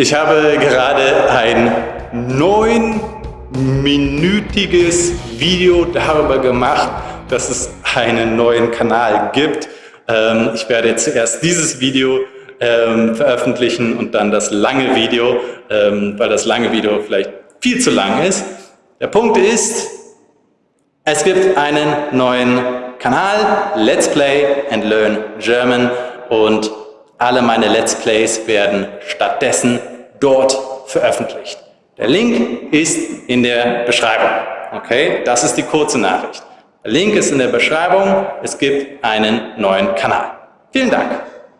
Ich habe gerade ein neunminütiges Video darüber gemacht, dass es einen neuen Kanal gibt. Ähm, ich werde zuerst dieses Video ähm, veröffentlichen und dann das lange Video, ähm, weil das lange Video vielleicht viel zu lang ist. Der Punkt ist, es gibt einen neuen Kanal, Let's Play and Learn German und alle meine Let's Plays werden stattdessen dort veröffentlicht. Der Link ist in der Beschreibung. Okay, das ist die kurze Nachricht. Der Link ist in der Beschreibung. Es gibt einen neuen Kanal. Vielen Dank.